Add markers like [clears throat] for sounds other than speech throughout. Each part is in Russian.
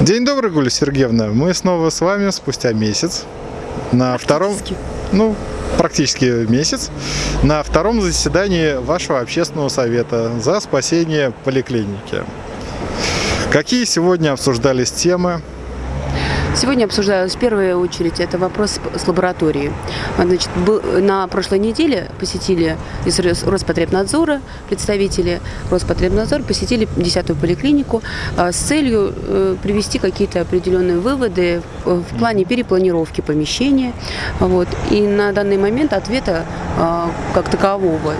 День добрый, Гуля Сергеевна. Мы снова с вами спустя месяц на втором, ну, практически месяц, на втором заседании вашего общественного совета за спасение поликлиники. Какие сегодня обсуждались темы? Сегодня обсуждалась в первую очередь это вопрос с лабораторией. Значит, на прошлой неделе посетили из Роспотребнадзора, представители Роспотребнадзора посетили 10-ю поликлинику а, с целью э, привести какие-то определенные выводы в плане перепланировки помещения. Вот. И на данный момент ответа а, как такового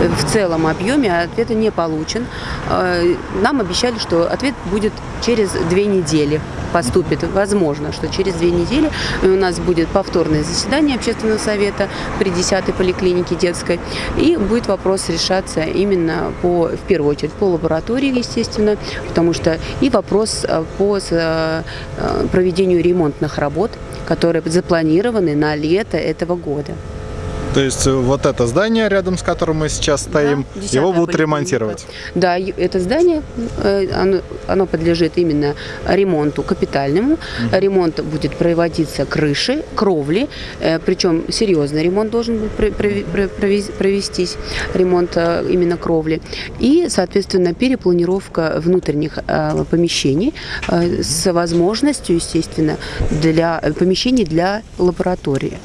э, в целом объеме ответа не получен. А, нам обещали, что ответ будет через две недели поступит. Возможно, что через две недели у нас будет повторное заседание общественного совета при 10-й поликлинике детской. И будет вопрос решаться именно по, в первую очередь по лаборатории, естественно, потому что и вопрос э, по э, проведению ремонтных работ, которые запланированы на лето этого года. То есть э, вот это здание, рядом с которым мы сейчас стоим, да, его будут ремонтировать? Да, это здание, э, оно, оно подлежит именно ремонту капитальному. Угу. Ремонт будет проводиться крыши, кровли, э, причем серьезный ремонт должен быть провестись, ремонт именно кровли. И, соответственно, перепланировка внутренних помещений с возможностью, естественно, для помещений для лаборатории.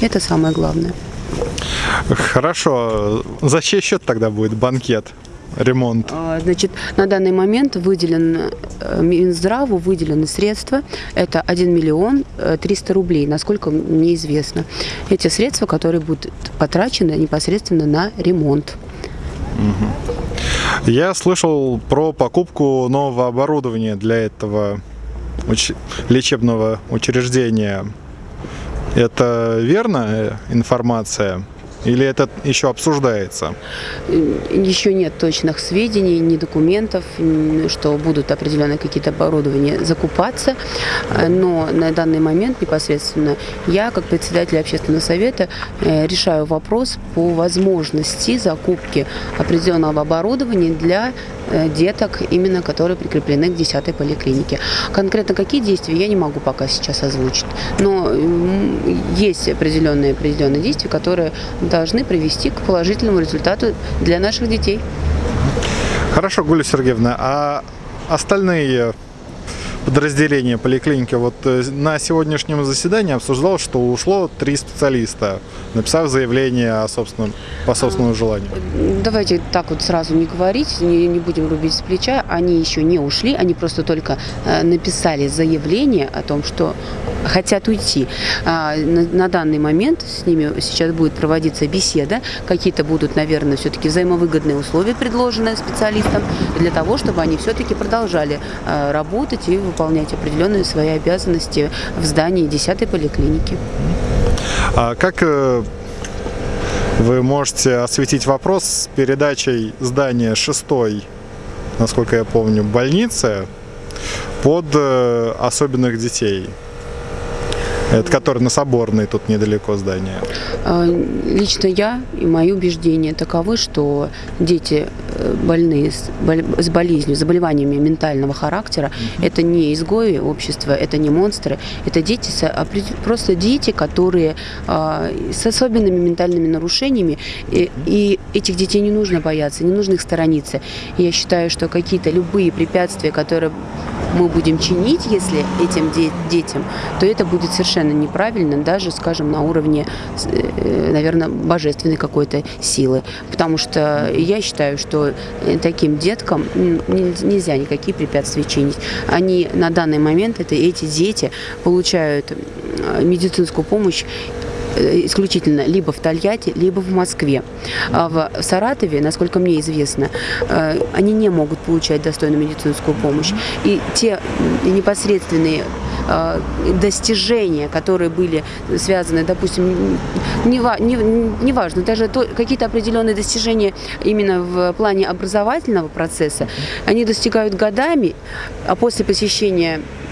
Это самое главное. Хорошо. За чей счет тогда будет банкет? ремонт? А, значит, на данный момент выделен э, Минздраву выделены средства. Это 1 миллион 300 э, рублей, насколько мне известно. Эти средства, которые будут потрачены непосредственно на ремонт. Угу. Я слышал про покупку нового оборудования для этого уч лечебного учреждения. Это верная информация? Или это еще обсуждается? Еще нет точных сведений, ни документов, что будут определенные какие-то оборудования закупаться. Но на данный момент непосредственно я, как председатель общественного совета, э, решаю вопрос по возможности закупки определенного оборудования для деток, именно которые прикреплены к 10 поликлинике. Конкретно какие действия я не могу пока сейчас озвучить, но есть определенные, определенные действия, которые должны привести к положительному результату для наших детей. Хорошо, Гуля Сергеевна, а остальные подразделения поликлиники. Вот э, на сегодняшнем заседании обсуждалось, что ушло три специалиста, написав заявление о собственном, по собственному желанию. Давайте так вот сразу не говорить, не, не будем рубить с плеча. Они еще не ушли, они просто только э, написали заявление о том, что хотят уйти. А, на, на данный момент с ними сейчас будет проводиться беседа. Какие-то будут, наверное, все-таки взаимовыгодные условия предложены специалистам для того, чтобы они все-таки продолжали э, работать и выполнять определенные свои обязанности в здании 10-й поликлиники. А как э, вы можете осветить вопрос с передачей здания 6 насколько я помню, больницы под э, особенных детей? Это который на Соборной, тут недалеко здание. А, лично я и мои убеждения таковы, что дети больные с болезнью, заболеваниями ментального характера, угу. это не изгои общества, это не монстры, это дети, просто дети, которые а, с особенными ментальными нарушениями, и, и этих детей не нужно бояться, не нужно их сторониться. Я считаю, что какие-то любые препятствия, которые мы будем чинить, если этим де детям, то это будет совершенно неправильно, даже, скажем, на уровне, э, наверное, божественной какой-то силы. Потому что я считаю, что э, таким деткам нельзя никакие препятствия чинить. Они на данный момент, это эти дети, получают медицинскую помощь Э, исключительно либо в Тольятти, либо в Москве. А в Саратове, насколько мне известно, э, они не могут получать достойную медицинскую помощь. И те непосредственные э, достижения, которые были связаны, допустим, неважно, не, не даже какие-то определенные достижения именно в плане образовательного процесса, они достигают годами, а после посещения э,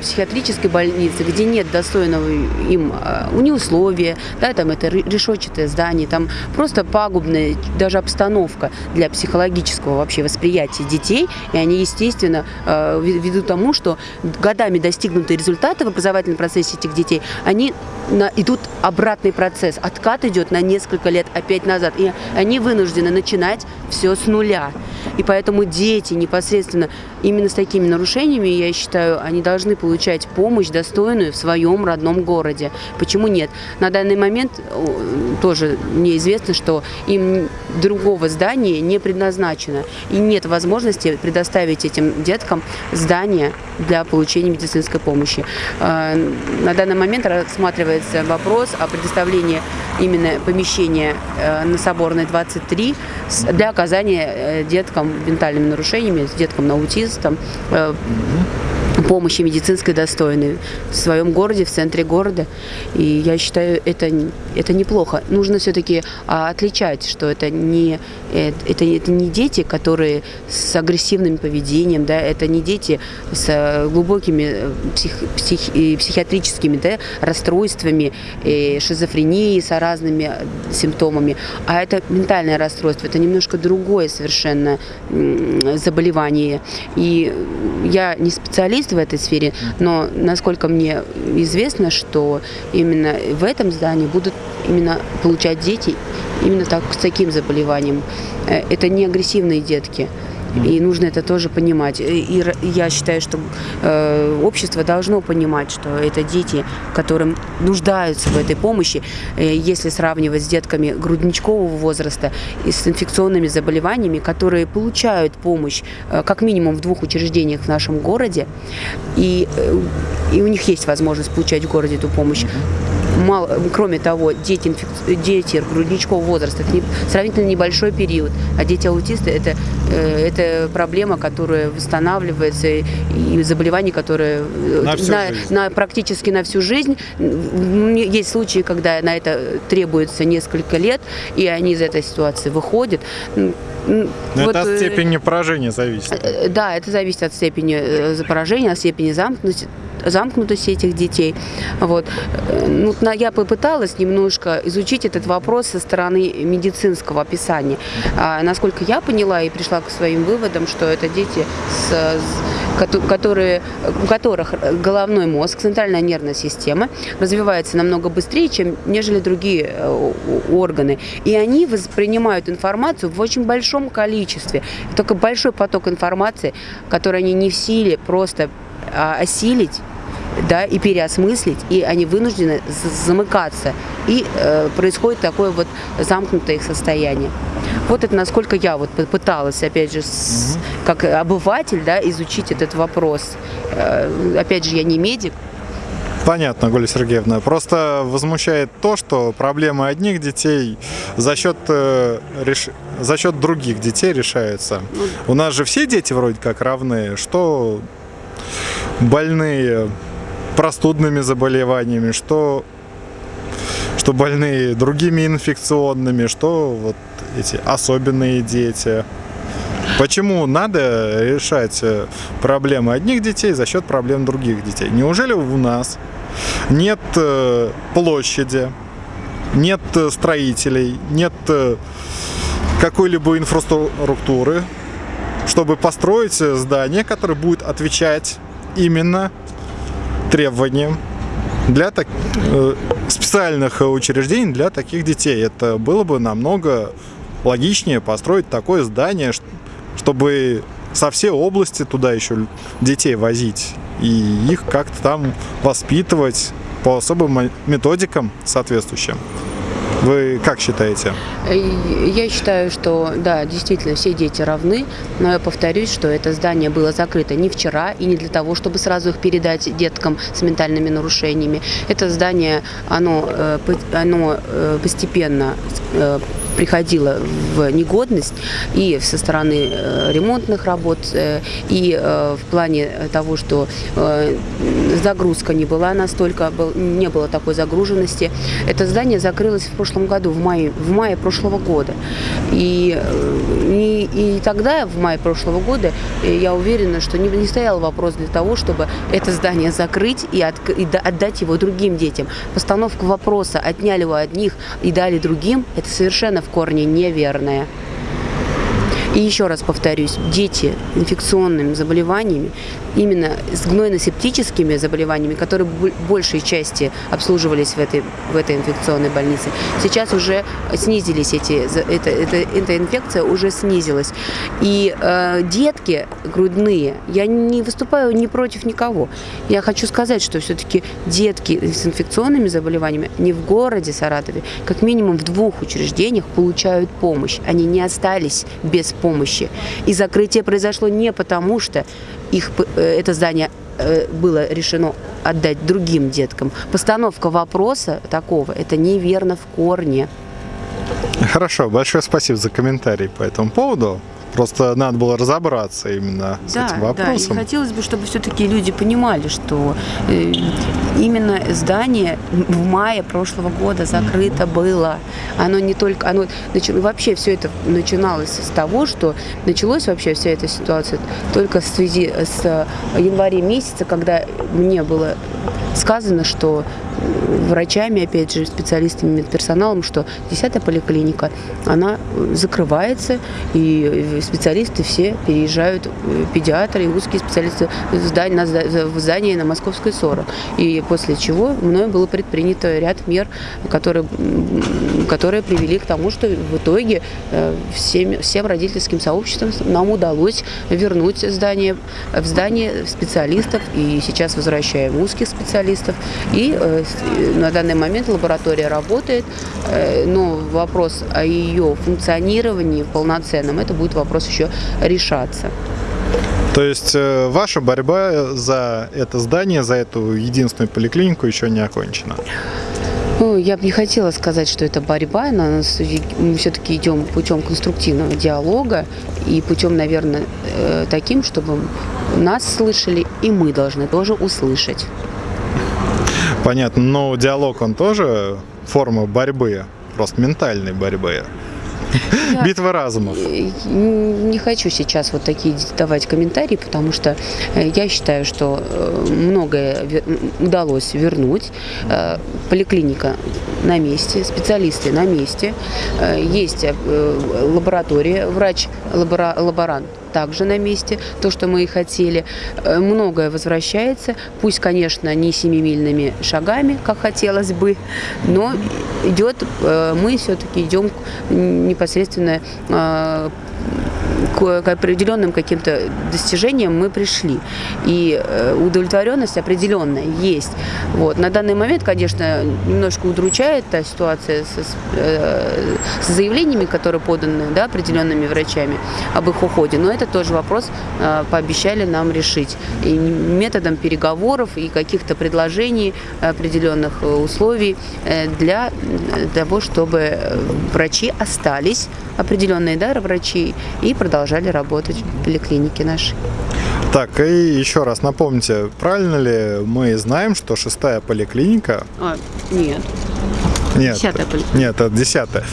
психиатрической больницы, где нет достойного им э, ни условия, да, там это решетчатое здание, там просто пагубная даже обстановка для психологического вообще восприятия детей, и они, естественно, э, ввиду тому, что годами достигнутые результаты в образовательном процессе этих детей, они на, идут обратный процесс. Откат идет на несколько лет опять назад. И они вынуждены начинать все с нуля. И поэтому дети непосредственно именно с такими нарушениями, я считаю, они должны получать помощь достойную в своем родном городе. Почему нет? На данный момент тоже мне известно, что им другого здания не предназначено. И нет возможности предоставить этим деткам здание для получения медицинской помощи. А, на данный момент рассматривается вопрос о предоставлении именно помещения э, на Соборной 23 для оказания э, деткам ментальными нарушениями, с деткам на аутистом, э, помощи медицинской достойной в своем городе, в центре города. И я считаю, это, это неплохо. Нужно все-таки а, отличать, что это не, это, это не дети, которые с агрессивным поведением, да, это не дети с глубокими псих, псих, психиатрическими да, расстройствами, шизофренией, с разными симптомами, а это ментальное расстройство, это немножко другое совершенно заболевание. И я не специалист в этой сфере, но насколько мне известно, что именно в этом здании будут именно получать дети именно так, с таким заболеванием. Э, это не агрессивные детки. И нужно это тоже понимать. И я считаю, что э, общество должно понимать, что это дети, которым нуждаются в этой помощи, э, если сравнивать с детками грудничкового возраста и с инфекционными заболеваниями, которые получают помощь э, как минимум в двух учреждениях в нашем городе, и, и у них есть возможность получать в городе эту помощь мало, кроме того, дети, инфек... дети грудничкового возраста, это не, сравнительно небольшой период, а дети-аутисты это, э, это проблема, которая восстанавливается, и заболевание, которое э, на, на, на, практически на всю жизнь. Есть случаи, когда на это требуется несколько лет, и они из этой ситуации выходят. Но вот, это от э, степени поражения зависит. Да, это зависит от степени поражения, от степени замкнутости, замкнутости этих детей. Вот. Ну, я попыталась немножко изучить этот вопрос со стороны медицинского описания. А, насколько я поняла и пришла к своим выводам, что это дети, с, которые, у которых головной мозг, центральная нервная система развивается намного быстрее, чем нежели другие э, органы. И они воспринимают информацию в очень большом количестве. Только большой поток информации, который они не в силе просто а, осилить да, и переосмыслить, и они вынуждены замыкаться. И э, происходит такое вот замкнутое их состояние. Вот это насколько я вот пыталась, опять же, с, как обыватель, да, изучить этот вопрос. Э, опять же, я не медик, Понятно, Гуля Сергеевна. Просто возмущает то, что проблемы одних детей за счет, э, реш... за счет других детей решаются. Ну У нас же все дети вроде как равны, что больные простудными заболеваниями, что, что больные другими инфекционными, что вот эти особенные дети. Почему надо решать э, проблемы одних детей за счет проблем других детей? Неужели у нас нет э, площади, нет э, строителей, нет какой-либо инфраструктуры, чтобы построить здание, которое будет отвечать именно требованиям для так, э, специальных учреждений для таких детей. Это было бы намного логичнее построить такое здание, чтобы со всей области туда еще детей возить и их как-то там воспитывать по особым методикам соответствующим. Вы как считаете? Я считаю, что да, действительно все дети равны, но я повторюсь, что это здание было закрыто не вчера и не для того, чтобы сразу их передать деткам с ментальными нарушениями. Это здание, оно, э, оно э, постепенно э, приходила в негодность и со стороны э, ремонтных работ, э, и э, в плане того, что загрузка не была настолько, не было такой загруженности. Это здание закрылось в прошлом году, в мае, в мае прошлого года. И, и, тогда, в мае прошлого года, э, я уверена, что не, не стоял вопрос для того, чтобы это здание закрыть и, от, и отдать его другим детям. Постановка вопроса «отняли у одних и дали другим» – это совершенно в корне неверное. И еще раз повторюсь, дети инфекционными заболеваниями, именно с гнойно-септическими заболеваниями, которые большей части обслуживались в этой, в этой инфекционной больнице, сейчас уже снизились эти, это, это, эта инфекция уже снизилась. И э, детки грудные, я не выступаю ни против никого. Я хочу сказать, что все-таки детки с инфекционными заболеваниями не в городе Саратове, как минимум в двух учреждениях получают помощь. Они не остались без помощи помощи. И закрытие произошло не потому, что их, э, это здание э, было решено отдать другим деткам. Постановка вопроса такого, это неверно в корне. Хорошо, большое спасибо за комментарий по этому поводу. Просто надо было разобраться именно с да, этим вопросом. Да, и хотелось бы, чтобы все-таки люди понимали, что э, именно здание в мае прошлого года закрыто было. Оно не только, оно начало, вообще все это начиналось с того, что началось вообще вся эта ситуация только в связи с января месяца, когда мне было сказано, что врачами, опять же, специалистами, медперсоналом, что 10-я поликлиника, она закрывается, и специалисты все переезжают, э, педиатры и узкие специалисты в здание, в здание на Московской 40. И после чего мною было предпринято ряд мер, которые, которые привели к тому, что в итоге э, всем, всем родительским сообществам нам удалось вернуть здание в здание специалистов, и сейчас возвращаем узких специалистов, и э, на данный момент лаборатория работает, э, но вопрос о ее функционировании полноценном, это будет вопрос еще решаться. То есть э, ваша борьба за это здание, за эту единственную поликлинику еще не окончена? Ну, я бы не хотела сказать, что это борьба, но мы все-таки идем путем конструктивного диалога и путем, наверное, э, таким, чтобы нас слышали, и мы должны тоже услышать. Понятно, но диалог, он тоже форма борьбы, просто ментальной борьбы. Я Битва разумов. Не хочу сейчас вот такие давать комментарии, потому что э, я считаю, что э, многое удалось вернуть. Э, поликлиника на месте, специалисты на месте, есть лаборатория, врач-лаборант также на месте, то, что мы и хотели. Э, многое возвращается, пусть, конечно, не семимильными шагами, как хотелось бы, но идет, э, мы все-таки идем непосредственно э, к определенным каким-то достижениям мы пришли. И э, удовлетворенность определенная есть. Вот. На данный момент, конечно, немножко удручает та ситуация со, э, с заявлениями, которые поданы да, определенными врачами об их уходе. Но это тоже вопрос э, пообещали нам решить. И методом переговоров и каких-то предложений определенных условий для того, чтобы врачи остались, определенные да, врачи, и продолжали работать в поликлинике нашей. Так, и еще раз напомните, правильно ли мы знаем, что шестая поликлиника... А, нет. Нет, десятая поликлиника. Нет, это десятая.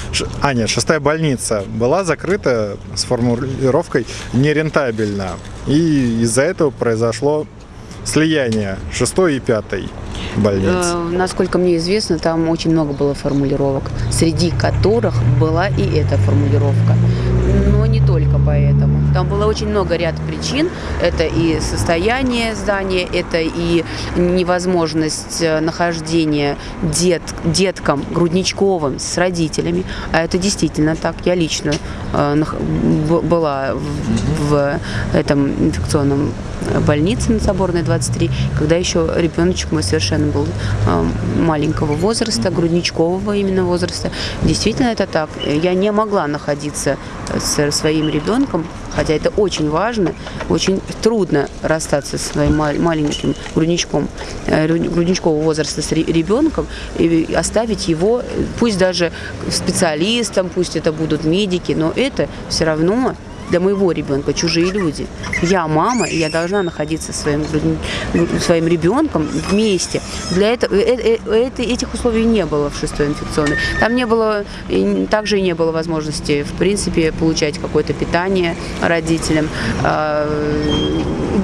А, нет, шестая больница была закрыта с формулировкой нерентабельно. И из-за этого произошло слияние шестой и пятой больниц? Э, насколько мне известно, там очень много было формулировок, среди которых была и эта формулировка. Поэтому. Там было очень много ряд причин. Это и состояние здания, это и невозможность э, нахождения дет, деткам грудничковым с родителями. А это действительно так. Я лично э, была в, в этом инфекционном больнице на Соборной 23, когда еще ребеночек мой совершенно был э, маленького возраста, грудничкового именно возраста. Действительно это так. Я не могла находиться с своим ребенком, хотя это очень важно, очень трудно расстаться со своим маленьким грудничком, э, грудничкового возраста с ребенком и оставить его, пусть даже специалистом, пусть это будут медики, но это все равно для моего ребенка чужие люди. Я мама, и я должна находиться со своим, своим ребенком вместе. Для этого э, э, это, этих условий не было в шестой инфекционной. Там не было, также и не было возможности, в принципе, получать какое-то питание родителям. А,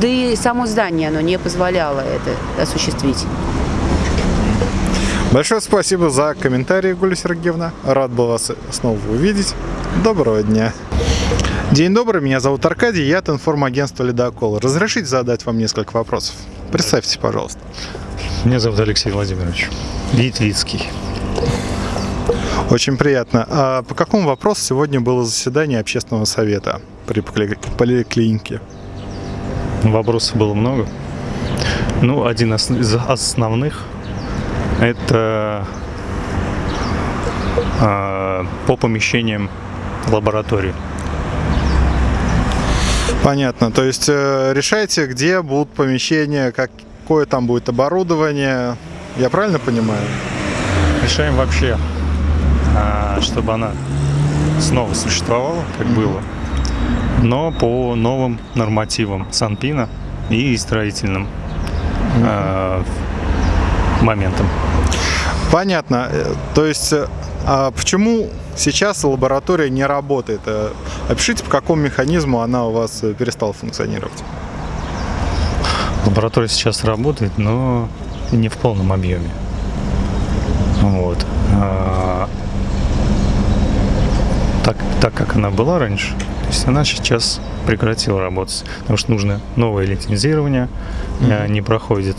да и само здание, оно не позволяло это осуществить. Большое спасибо за комментарии, Гуля Сергеевна. Рад был вас снова увидеть. Доброго дня. День добрый, меня зовут Аркадий, я от информагентства «Ледокол». Разрешите задать вам несколько вопросов? Представьтесь, пожалуйста. Меня зовут Алексей Владимирович Витвицкий. Очень приятно. А по какому вопросу сегодня было заседание общественного совета при поликлинике? Вопросов было много. Ну, один из основных – это э, по помещениям лаборатории. Понятно. То есть э, решайте, где будут помещения, какое там будет оборудование. Я правильно понимаю? Решаем вообще, а, чтобы она снова существовала, как было, но по новым нормативам Санпина и строительным э, моментам. Понятно. Э, то есть, а почему Сейчас лаборатория не работает. Э, опишите, по какому механизму она у вас э, перестала функционировать. Лаборатория сейчас работает, но не в полном объеме. Вот. А, так, так как она была раньше, то есть она сейчас прекратила работать, потому что нужно новое лицензирование, mm-hmm. не проходит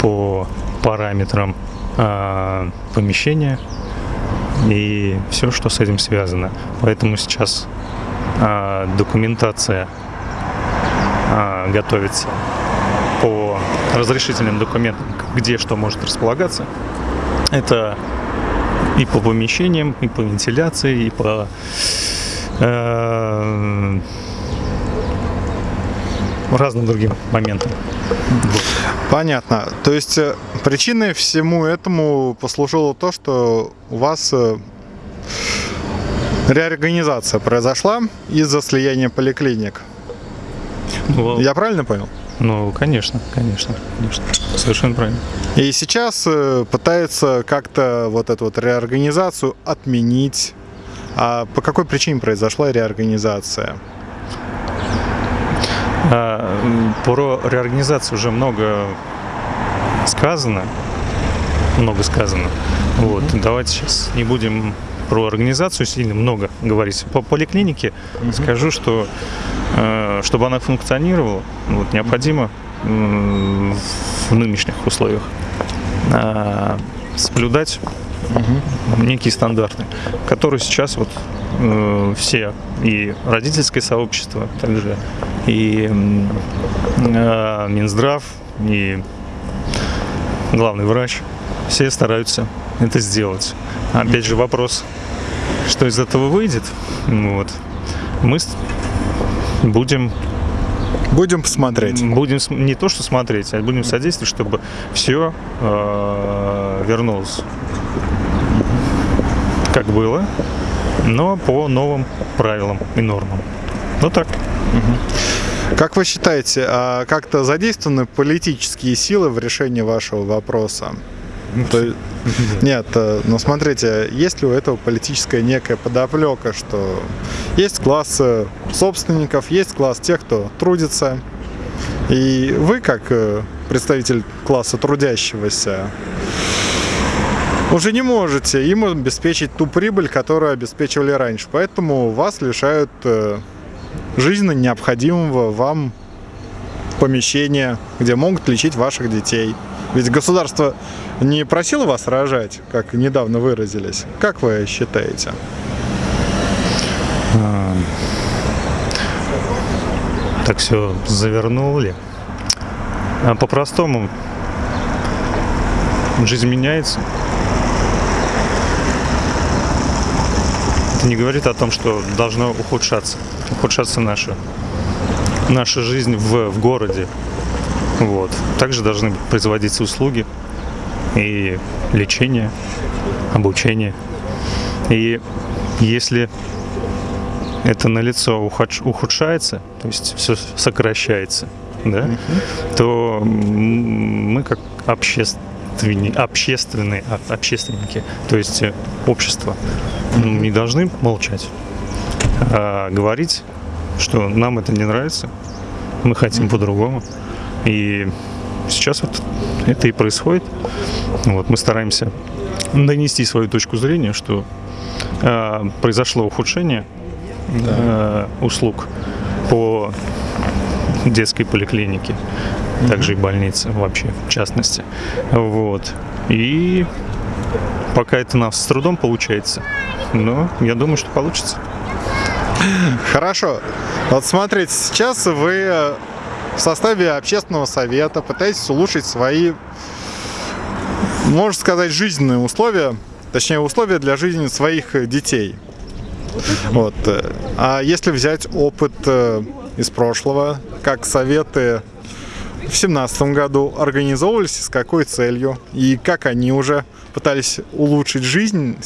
по параметрам а, помещения, и все, что с этим связано. Поэтому сейчас а, документация а, готовится по разрешительным документам, где что может располагаться. Это и по помещениям, и по вентиляции, и по э, разным другим моментам. Понятно. То есть э, причиной всему этому послужило то, что у вас э, реорганизация произошла из-за слияния поликлиник. Ну, Я правильно понял? Ну, конечно, конечно, конечно. Совершенно правильно. И сейчас э, пытается как-то вот эту вот реорганизацию отменить. А по какой причине произошла реорганизация? А, про реорганизацию уже много сказано. Много сказано. Вот. Давайте сейчас не будем про организацию сильно много говорить. По поликлинике mm скажу, что э, чтобы она функционировала, вот, необходимо в нынешних условиях э, соблюдать угу. некие стандарты, которые сейчас вот э, все и родительское сообщество, также и э, Минздрав, и главный врач, все стараются это сделать. Опять же вопрос, что из этого выйдет, вот, мы будем Будем посмотреть. Будем не то, что смотреть, а будем содействовать, чтобы все э, вернулось. Как было, но по новым правилам и нормам. Ну так. Как вы считаете, а как-то задействованы политические силы в решении вашего вопроса? То, [laughs] нет, э, но смотрите, есть ли у этого политическая некая подоплека, что есть класс собственников, есть класс тех, кто трудится, и вы, как э, представитель класса трудящегося, уже не можете им обеспечить ту прибыль, которую обеспечивали раньше. Поэтому вас лишают э, жизненно необходимого вам помещения, где могут лечить ваших детей. Ведь государство не просило вас рожать, как недавно выразились. Как вы считаете? А, так все завернули. А по-простому жизнь меняется. Это не говорит о том, что должно ухудшаться, ухудшаться наша, наша жизнь в, в городе. Вот. Также должны производиться услуги и лечение, обучение. И если это на лицо ухудшается, то есть все сокращается, да, то мы как общественные, общественные, а, общественники, то есть э, общество, не должны молчать, а говорить, что нам это не нравится, мы хотим по-другому. И сейчас вот это и происходит. Вот мы стараемся донести свою точку зрения, что э, произошло ухудшение да. э, услуг по детской поликлинике, также и больнице вообще, в частности. Вот. И пока это у нас с трудом получается, но я думаю, что получится. Хорошо. Вот смотрите, сейчас вы э, в составе общественного совета пытаетесь улучшить свои, можно сказать, жизненные условия, точнее условия для жизни своих детей. Вот. А если взять опыт э, из прошлого, как советы в семнадцатом году организовывались, с какой целью и как они уже пытались улучшить жизнь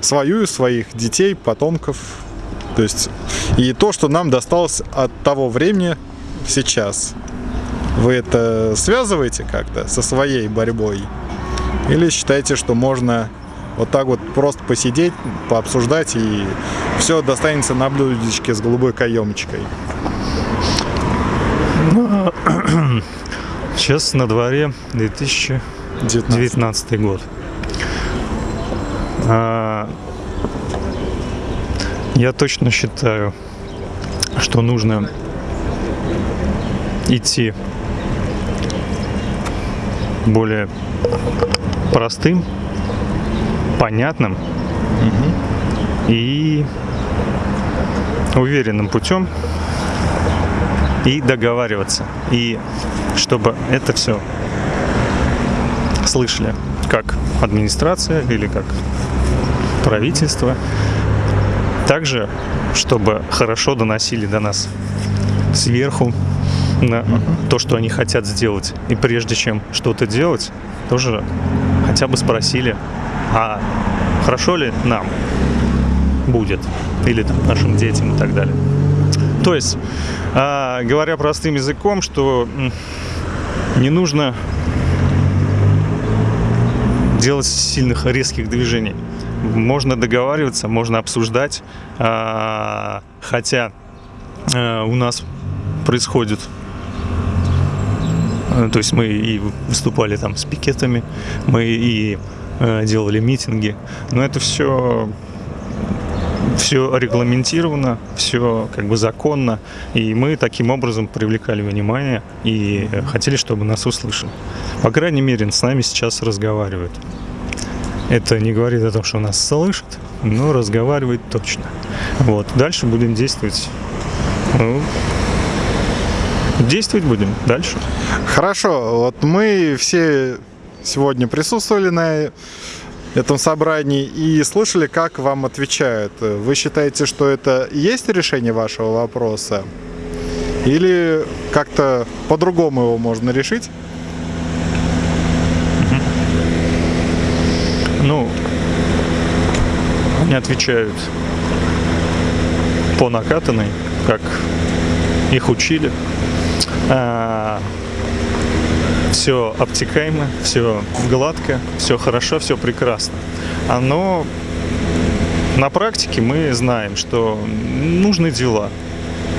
свою и своих детей, потомков. То есть и то, что нам досталось от того времени сейчас. Вы это связываете как-то со своей борьбой? Или считаете, что можно вот так вот просто посидеть, пообсуждать и все достанется на блюдечке с голубой каемочкой? [clears throat] Сейчас на дворе 2019 год. А, я точно считаю, что нужно идти более простым, понятным угу. и уверенным путем и договариваться. И чтобы это все слышали как администрация или как правительство. Также, чтобы хорошо доносили до нас сверху на то, что они хотят сделать. И прежде чем что-то делать, тоже хотя бы спросили, а хорошо ли нам будет, или там, нашим детям и так далее. То есть, а, говоря простым языком, что не нужно делать сильных резких движений. Можно договариваться, можно обсуждать, а, хотя а, у нас происходит Э, то есть мы и выступали там с пикетами, мы и э, делали митинги. Но это все все регламентировано, все как бы законно, и мы таким образом привлекали внимание и хотели, чтобы нас услышали. По крайней мере, с нами сейчас разговаривают. Это не говорит о том, что нас слышат, но разговаривает точно. Вот. Дальше будем действовать ну, действовать будем дальше. Хорошо, вот мы все сегодня присутствовали на этом собрании и слышали, как вам отвечают. Вы считаете, что это есть решение вашего вопроса? Или как-то по-другому его можно решить? Ну, они отвечают по накатанной, как их учили. А, все обтекаемо, все гладко, все хорошо, все прекрасно. Но на практике мы знаем, что нужны дела,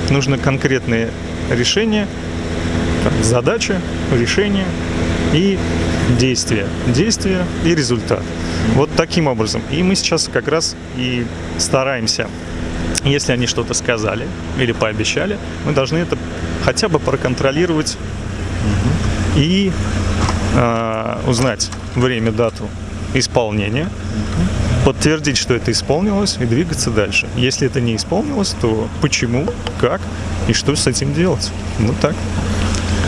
нужны конкретные решения, задача, решение и действия. Действия и результат. Вот таким образом. И мы сейчас как раз и стараемся если они что-то сказали или пообещали, мы должны это хотя бы проконтролировать. И э, узнать время, дату исполнения, подтвердить, что это исполнилось и двигаться дальше. Если это не исполнилось, то почему, как и что с этим делать. Вот так.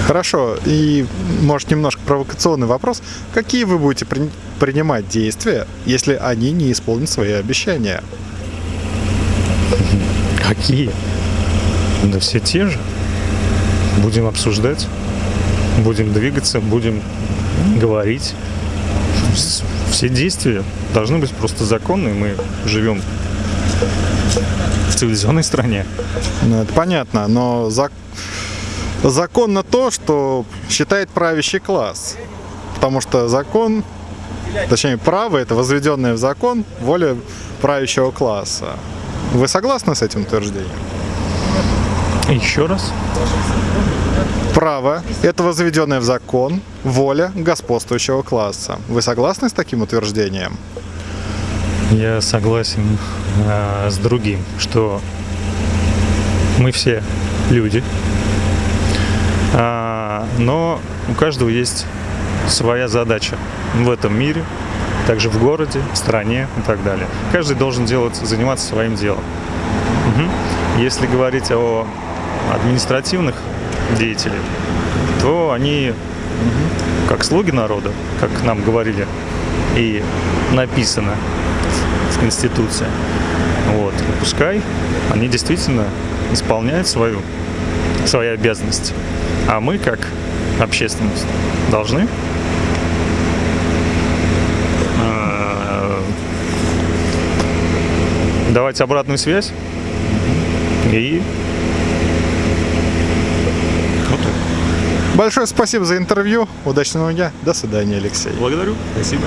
Хорошо. И, может, немножко провокационный вопрос. Какие вы будете при принимать действия, если они не исполнят свои обещания? Какие? Да все те же. Будем обсуждать, будем двигаться, будем говорить. Все действия должны быть просто законные. Мы живем в цивилизованной стране. Ну, это понятно, но зак- законно то, что считает правящий класс. Потому что закон, точнее право, это возведенное в закон воля правящего класса. Вы согласны с этим утверждением? Еще раз. Право – это возведенное в закон воля господствующего класса. Вы согласны с таким утверждением? Я согласен э, с другим, что мы все люди, А, но у каждого есть своя задача в этом мире, также в городе, в стране и так далее. Каждый должен делать, заниматься своим делом. Мгм. Если говорить о административных деятелях, то они как слуги народа, как нам говорили, и написано в Конституции. Вот. И пускай они действительно исполняют свою, свои обязанности. А мы, как общественность, должны э, давать обратную связь и вот так. Большое спасибо за интервью. Удачного дня. До свидания, Алексей. Благодарю. Спасибо.